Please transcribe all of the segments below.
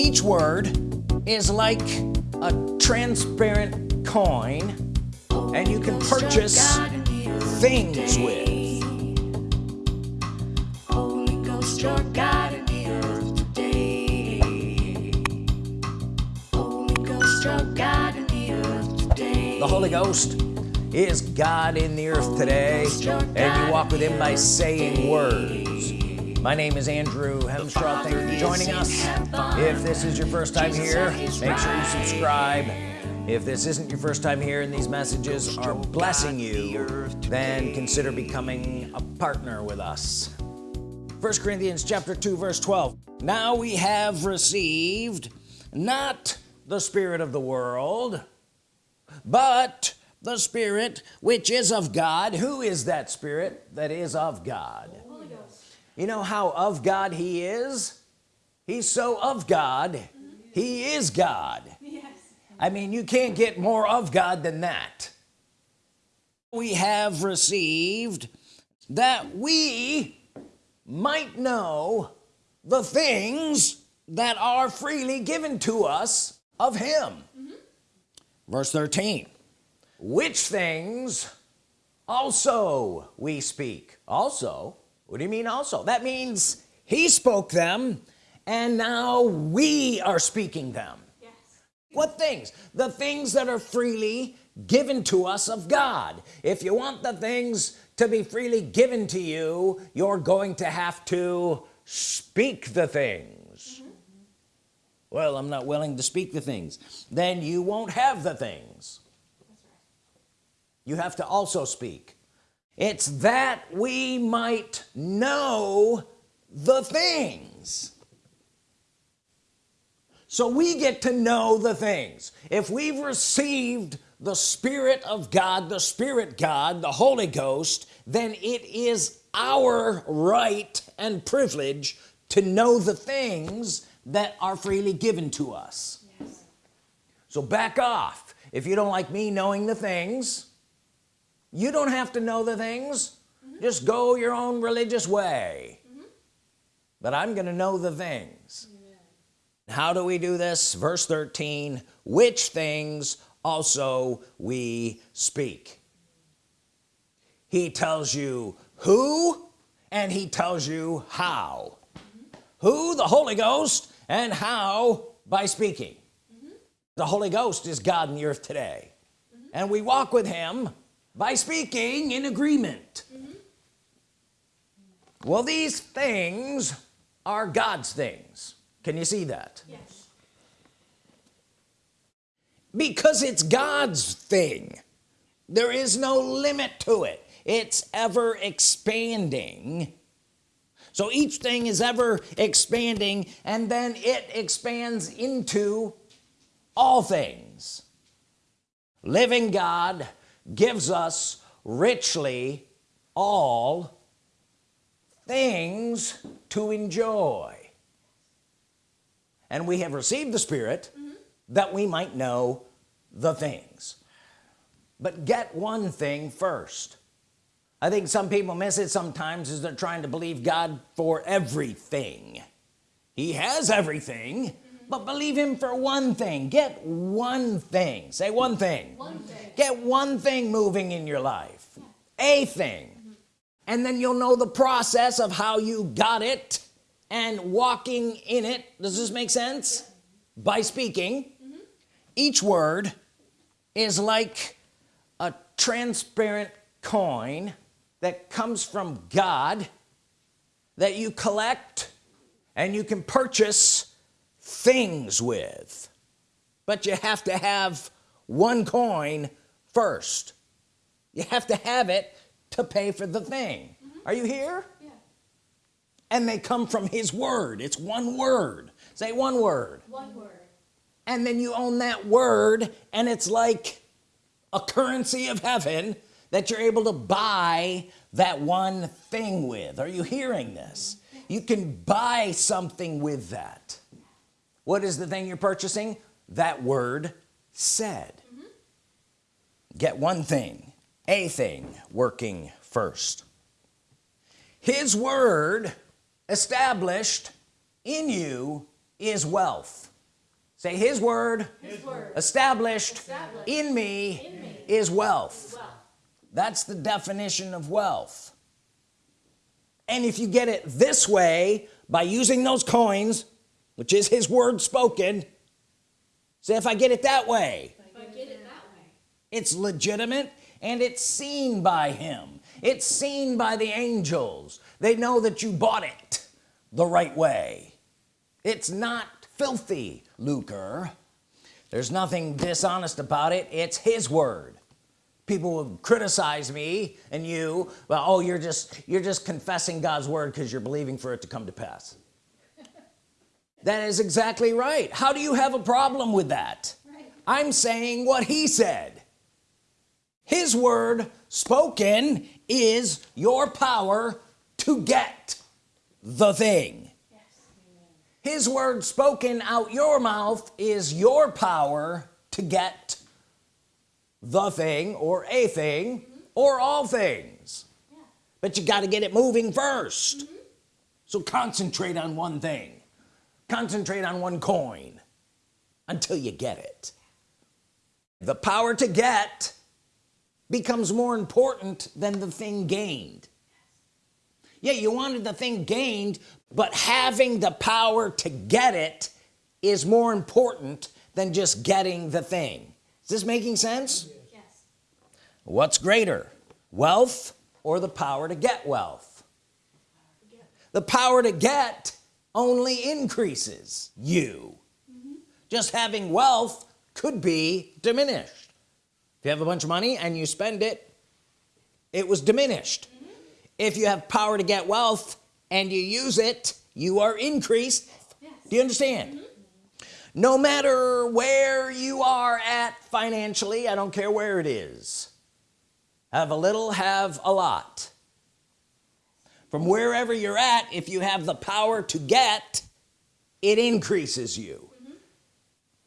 each word is like a transparent coin and you can purchase things with your God in the earth today. Holy Ghost, your God in the earth today. the Holy Ghost is God in the earth today and you walk with him by saying words my name is Andrew Hemstraw thank you for joining us. If this is your first time here make sure you subscribe. If this isn't your first time here and these messages are blessing you then consider becoming a partner with us. First Corinthians chapter 2 verse 12 now we have received not the spirit of the world but the spirit which is of God. Who is that spirit that is of God you know how of God he is? He's so of God he is God. Yes. I mean you can't get more of God than that. We have received that we might know the things that are freely given to us of him. Mm-hmm. Verse 13which things also we speak. Also what do you mean also? That means he spoke them and now we are speaking them. Yes. what things? The things that are freely given to us of God. If you want the things to be freely given to you you're going to have to speak the things. Mm-hmm. Well I'm not willing to speak the things. Then you won't have the things. Right. you have to also speak it's that we might know the things. So we get to know the things. If we've received the Spirit of God the Spirit God the Holy Ghost then it is our right and privilege to know the things that are freely given to us. Yes. so back off. If you don't like me knowing the things you don't have to know the things. Mm-hmm. Just go your own religious way. Mm-hmm. But I'm gonna know the things. How do we do this? Verse 13 which things also we speak. He tells you who and he tells you how. Mm-hmm. Who the Holy Ghost and how by speaking. The Holy Ghost is God in the earth today. And we walk with him by speaking in agreement. Well these things are God's things. Can you see that? Yes. because it's God's thing. There is no limit to it. It's ever expanding. So each thing is ever expanding and then it expands into all things. Living God gives us richly all things to enjoy. And we have received the Spirit mm-hmm. that we might know the things. But get one thing first. I think some people miss it sometimes is they're trying to believe God for everything. He has everything but believe him for one thing. Get one thing. Say one thing. One thing. get one thing moving in your life. A thing. Mm-hmm. And then you'll know the process of how you got it and walking in it. Does this make sense? By speaking. Mm-hmm. Each word is like a transparent coin that comes from God that you collect and you can purchase things with. But you have to have one coin first. You have to have it to pay for the thing. Mm-hmm. Are you here? Yeah. and they come from his word. It's one word. Say one word. One word. and then you own that word and it's like a currency of heaven that you're able to buy that one thing with. Are you hearing this? Mm-hmm. You can buy something with that what is the thing you're purchasing that word said get one thing a thing working first his word established in you is wealth say his word, His word. established, Established. in me, In me. is wealth Well, that's the definition of wealth and if you get it this way by using those coins which is his word spoken. Say if I get it that way it that way. it's legitimate and it's seen by him. It's seen by the angels. They know that you bought it the right way. It's not filthy lucre. There's nothing dishonest about it. It's his word. People will criticize me and you. Well oh you're just you're just confessing God's word because you're believing for it to come to pass that is exactly right. How do you have a problem with that? Right. I'm saying what he said. His word spoken is your power to get the thing. Yes. his word spoken out your mouth is your power to get the thing or a thing mm-hmm. or all things. Yeah. but you got to get it moving 1st mm-hmm. so concentrate on one thing concentrate on one coin until you get it. The power to get becomes more important than the thing gained. Yeah you wanted the thing gained but having the power to get it is more important than just getting the thing. Is this making sense? Yes. what's greater wealth or the power to get wealth? The power to get only increases you. Just having wealth could be diminished. If you have a bunch of money and you spend it it was diminished. If you have power to get wealth and you use it you are increased. Yes. do you understand? Mm-hmm. No matter where you are at financially I don't care where it is have a little have a lot from wherever you're at if you have the power to get it increases you.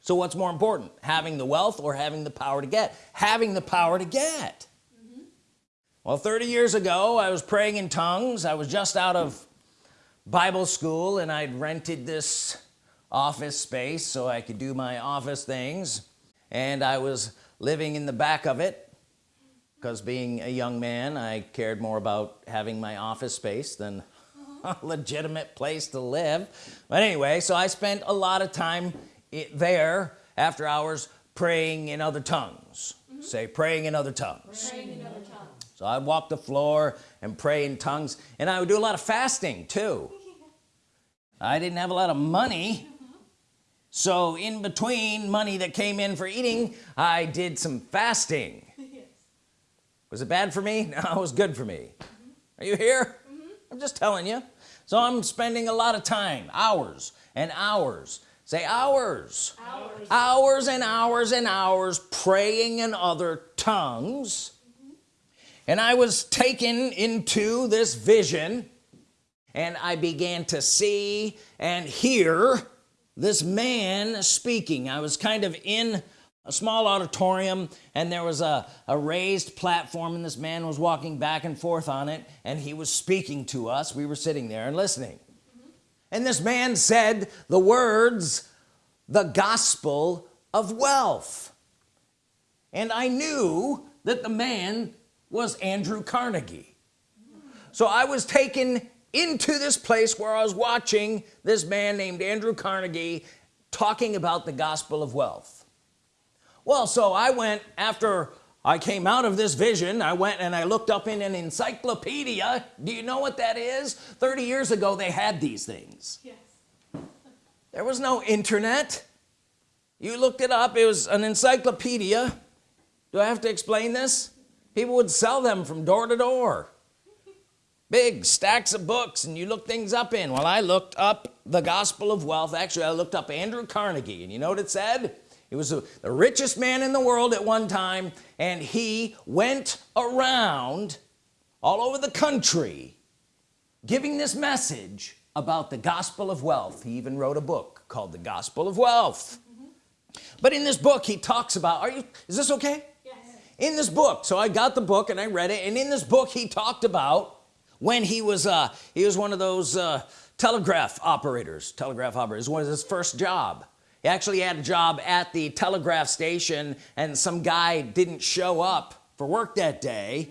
So what's more important having the wealth or having the power to get? Having the power to get. Well 30 years ago I was praying in tongues. I was just out of Bible school and I'd rented this office space so I could do my office things. And I was living in the back of it because being a young man I cared more about having my office space than a legitimate place to live. But anyway so I spent a lot of time there after hours praying in other tongues. Mm-hmm. Say praying in other tongues. Praying in other tongues. so I'd walk the floor and pray in tongues and I would do a lot of fasting too. I didn't have a lot of money. Mm-hmm. So in between money that came in for eating I did some fasting. Was it bad for me? No it was good for me. Mm-hmm. Are you here? Mm-hmm. I'm just telling you. So I'm spending a lot of time hours and hours say hours Hours. hours and hours and hours praying in other tongues. Mm-hmm. And I was taken into this vision and I began to see and hear this man speaking. I was kind of in a small auditorium and there was a, a raised platform and this man was walking back and forth on it and he was speaking to us. We were sitting there and listening. And this man said the words the gospel of wealth. And I knew that the man was Andrew Carnegie. So I was taken into this place where I was watching this man named Andrew Carnegie talking about the gospel of wealth well so I went after I came out of this vision I went and I looked up in an encyclopedia. Do you know what that is? 30 years ago they had these things. Yes. there was no internet. You looked it up it was an encyclopedia. Do I have to explain this? People would sell them from door to door. Big stacks of books and you look things up in. Well I looked up the gospel of wealth. Actually I looked up Andrew Carnegie and you know what it said he was the the richest man in the world at one time and he went around all over the country giving this message about the gospel of wealth. He even wrote a book called the gospel of wealth. But in this book he talks about are you is this okay? Yes. in this book so I got the book and I read it and in this book he talked about when he was uh he was one of those uh telegraph operators telegraph operators. Was his first job he actually had a job at the telegraph station and some guy didn't show up for work that day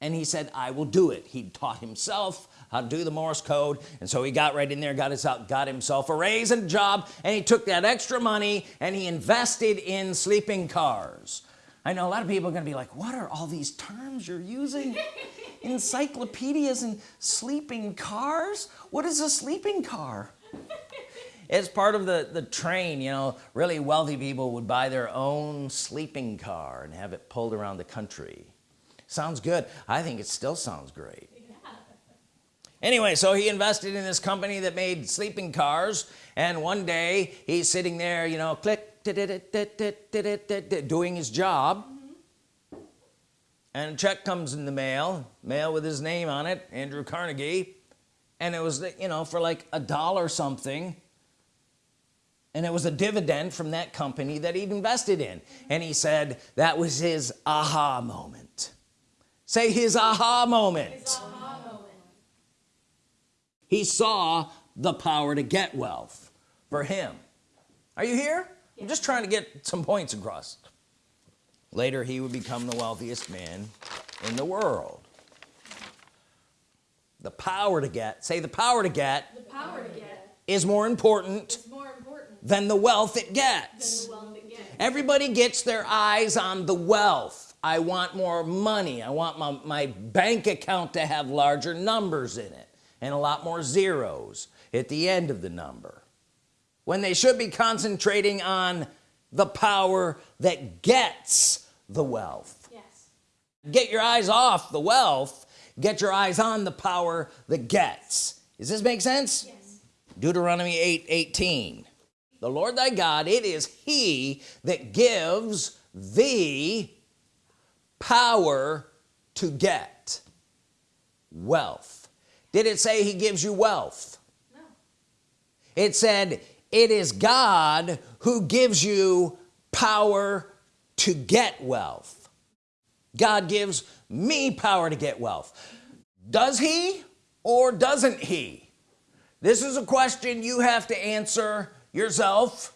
and he said I will do it. He taught himself how to do the Morse code and so he got right in there got his out got himself a raise and a job and he took that extra money and he invested in sleeping cars. I know a lot of people are gonna be like what are all these terms you're using? Encyclopedias and sleeping cars? What is a sleeping car it's part of the the train you know. Really wealthy people would buy their own sleeping car and have it pulled around the country. Sounds good. I think it still sounds great. Anyway so he invested in this company that made sleeping cars and one day he's sitting there you know click doing his job. Mm-hmm. And a check comes in the mail mail with his name on it Andrew Carnegie. And it was you know for like a dollar something and it was a dividend from that company that he'd invested in. And he said that was his aha moment. Say his aha moment. His aha moment. he saw the power to get wealth for him. Are you here? I'm just trying to get some points across. Later he would become the wealthiest man in the world. The power to get say the power to get The power to get is more important is more important than the wealth it gets. Wealth it gets. everybody gets their eyes on the wealth. I want more money. I want my, my bank account to have larger numbers in it and a lot more zeros at the end of the number. When they should be concentrating on the power that gets the wealth. Yes. get your eyes off the wealth. Get your eyes on the power that gets. Does this make sense? Yes. Deuteronomy 8 18 the Lord thy God it is he that gives thee power to get wealth. Did it say he gives you wealth? No. it said it is God who gives you power to get wealth. God gives me power to get wealth. Does he or doesn't he? This is a question you have to answer yourself.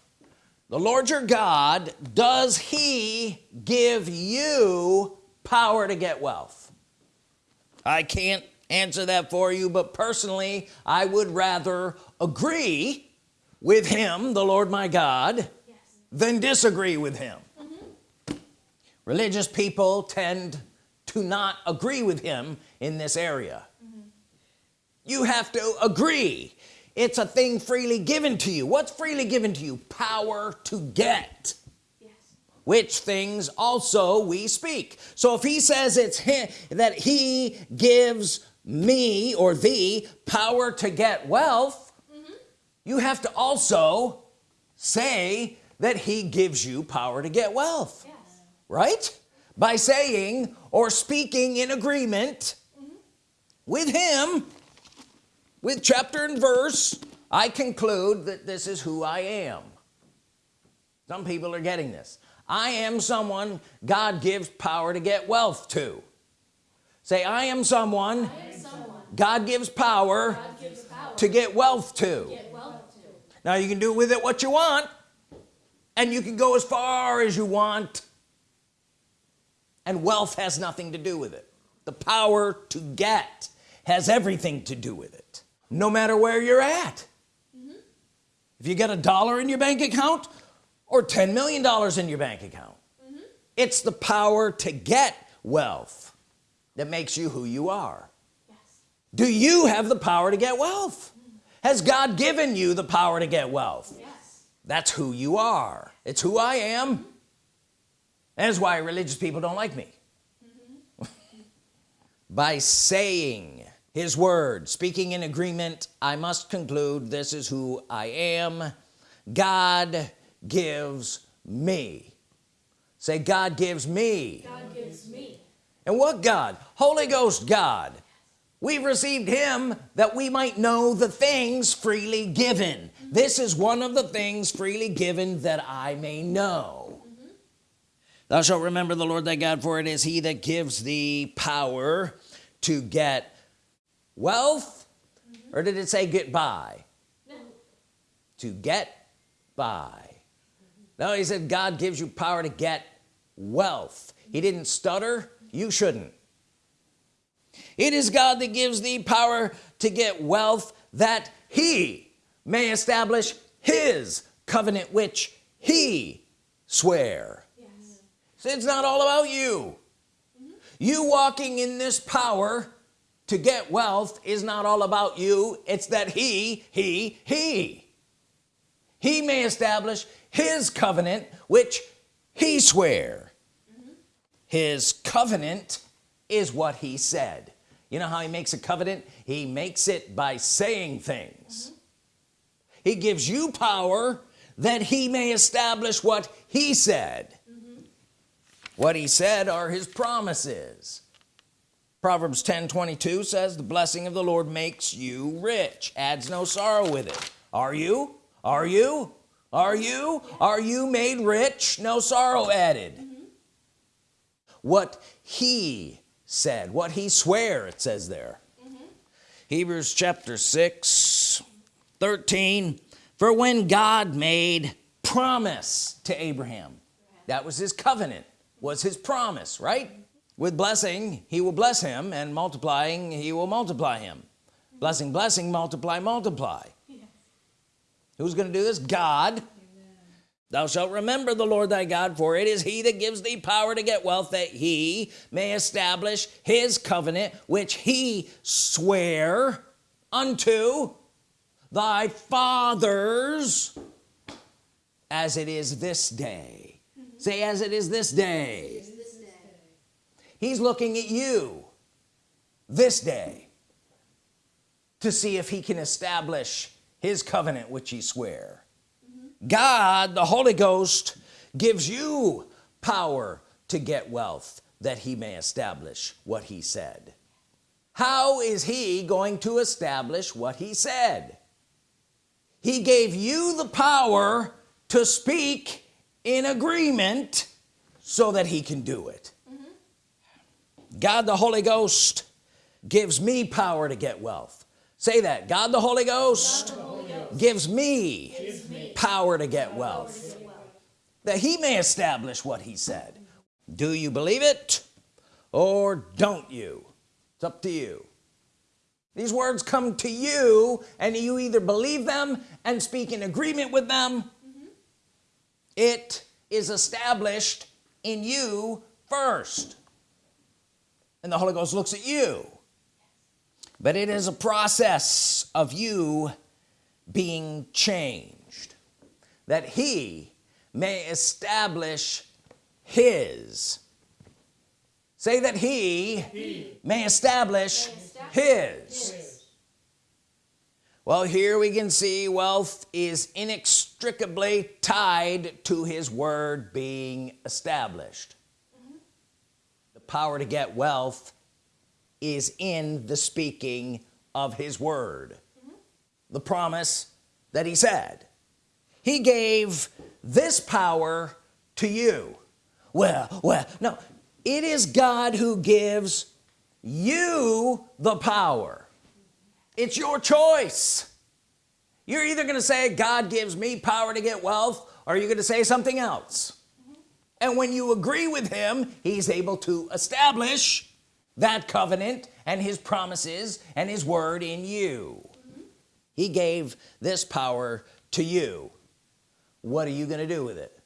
The Lord your God does he give you power to get wealth? I can't answer that for you but personally I would rather agree with him the Lord my God Yes. than disagree with him. Mm-hmm. Religious people tend to not agree with him in this area. Mm-hmm. You have to agree it's a thing freely given to you. What's freely given to you? Power to get. Yes. which things also we speak. So if he says it's him that he gives me or thee power to get wealth mm-hmm. you have to also say that he gives you power to get wealth. Yes. right? By saying or speaking in agreement mm-hmm. with him with chapter and verse I conclude that this is who I am. Some people are getting this. I am someone God gives power to get wealth to. Say I am someone I am someone God gives power God gives power to get wealth to. get wealth to. now you can do with it what you want and you can go as far as you want and wealth has nothing to do with it. The power to get has everything to do with it no matter where you're at. Mm-hmm. If you got a dollar in your bank account or 10 million dollars in your bank account mm-hmm. it's the power to get wealth that makes you who you are. Yes. do you have the power to get wealth? Mm-hmm. Has God given you the power to get wealth? Yes. that's who you are. It's who I am. That's why religious people don't like me. By saying his word speaking in agreement I must conclude this is who I am. God gives me. Say God gives me. God gives me. and what God? Holy Ghost God. We've received him that we might know the things freely given. This is one of the things freely given that I may know. Thou shalt remember the Lord thy God for it is he that gives thee power to get wealth or did it say get by No. to get by. No he said God gives you power to get wealth. He didn't stutter. You shouldn't. It is God that gives thee power to get wealth that he may establish his covenant which he swear. Yes. so it's not all about you. You walking in this power to get wealth is not all about you it's that he he he. He may establish his covenant which he swear his covenant is what he said. You know how he makes a covenant? He makes it by saying things. He gives you power that he may establish what he said. What he said are his promises Proverbs 10 22 says the blessing of the Lord makes you rich. Adds no sorrow with it. Are you? Are you? Are you? Are you made rich? No sorrow added. Mm-hmm. What he said what he swear it says there. Mm-hmm. Hebrews chapter 6 13 for when God made promise to Abraham that was his covenant was his promise right with blessing he will bless him and multiplying he will multiply him. Blessing blessing multiply multiply. Yes. who's gonna do this? God. Thou shalt remember the Lord thy God for it is he that gives thee power to get wealth that he may establish his covenant which he swear unto thy fathers as it is this day. Mm-hmm. Say as it is this day he's looking at you this day to see if he can establish his covenant which he swear. Mm-hmm. God the Holy Ghost gives you power to get wealth that he may establish what he said. How is he going to establish what he said? He gave you the power to speak in agreement so that he can do it God the Holy Ghost gives me power to get wealth. Say that. God the Holy Ghost, gives me, power to get wealth. That he may establish what he said. Do you believe it or don't you? It's up to you. These words come to you and you either believe them and speak in agreement with them. It is established in you first and the Holy Ghost looks at you. But it is a process of you being changed that he may establish his. Say that he, may establish, his. well here we can see wealth is inextricably tied to his word being established power to get wealth is in the speaking of his word. Mm-hmm. The promise that he said he gave this power to you. Well well no it is God who gives you the power. It's your choice. You're either gonna say God gives me power to get wealth or you're gonna say something else and when you agree with him he's able to establish that covenant and his promises and his word in you. He gave this power to you. What are you gonna do with it?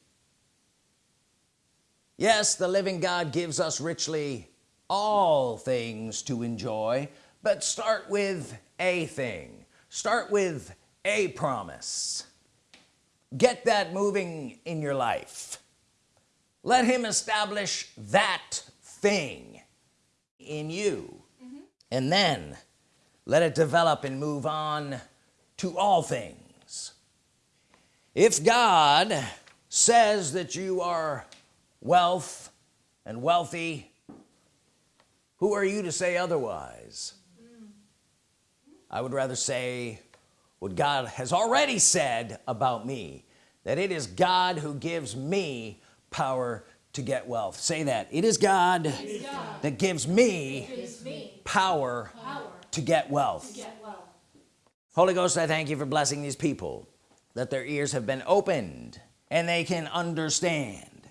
Yes the living God gives us richly all things to enjoy but start with a thing. Start with a promise. Get that moving in your life let him establish that thing in you. Mm-hmm. And then let it develop and move on to all things. If God says that you are wealth and wealthy who are you to say otherwise? Mm-hmm. I would rather say what God has already said about me that it is God who gives me power to get wealth. Say that. It is God, God that gives me gives me power power to get wealth. to get wealth. Holy Ghost I thank you for blessing these people that their ears have been opened and they can understand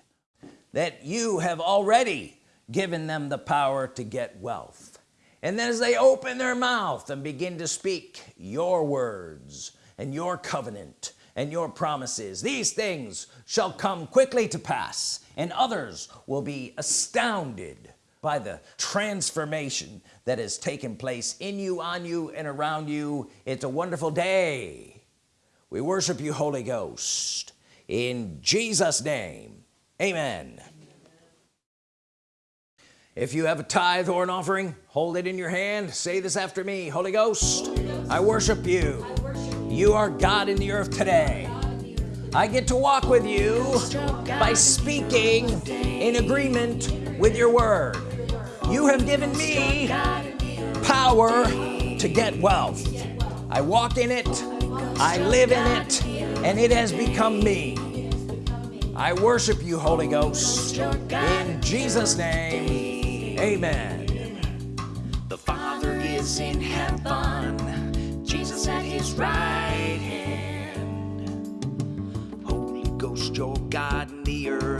that you have already given them the power to get wealth. And then as they open their mouth and begin to speak your words and your covenant and your promises. These things shall come quickly to pass and others will be astounded by the transformation that has taken place in you on you and around you. It's a wonderful day. We worship you Holy Ghost. In Jesus name amen. If you have a tithe or an offering hold it in your hand. Say this after me Holy Ghost, I worship you you are God in the earth today. I get to walk with you by speaking in agreement with your word. You have given me power to get wealth. I walk in it I live in it and it has become me. I worship you Holy Ghost. In Jesus name amen. The Father is in heaven, Jesus at his right your God in the earth.